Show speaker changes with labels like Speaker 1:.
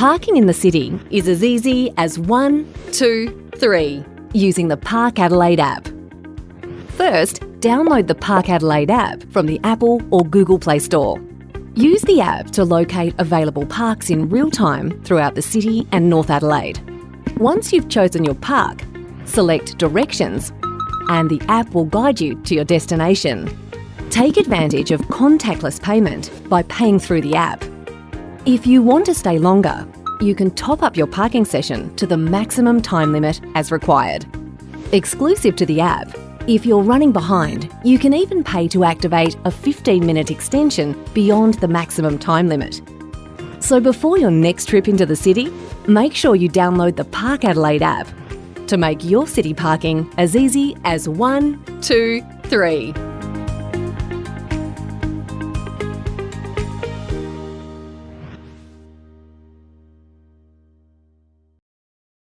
Speaker 1: Parking in the city is as easy as one, two, three, using the Park Adelaide app. First, download the Park Adelaide app from the Apple or Google Play Store. Use the app to locate available parks in real time throughout the city and North Adelaide. Once you've chosen your park, select Directions and the app will guide you to your destination. Take advantage of contactless payment by paying through the app. If you want to stay longer, you can top up your parking session to the maximum time limit as required. Exclusive to the app, if you're running behind, you can even pay to activate a 15 minute extension beyond the maximum time limit. So before your next trip into the city, make sure you download the Park Adelaide app to make your city parking as easy as one, two, three.